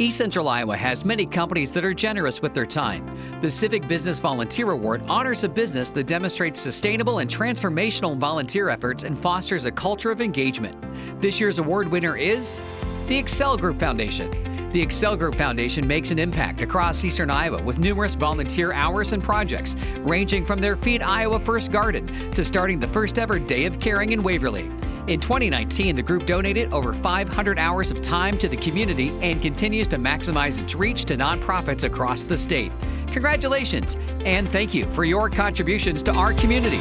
East Central Iowa has many companies that are generous with their time. The Civic Business Volunteer Award honors a business that demonstrates sustainable and transformational volunteer efforts and fosters a culture of engagement. This year's award winner is the Excel Group Foundation. The Excel Group Foundation makes an impact across eastern Iowa with numerous volunteer hours and projects, ranging from their Feed Iowa First Garden to starting the first ever Day of Caring in Waverly. In 2019, the group donated over 500 hours of time to the community and continues to maximize its reach to nonprofits across the state. Congratulations and thank you for your contributions to our community.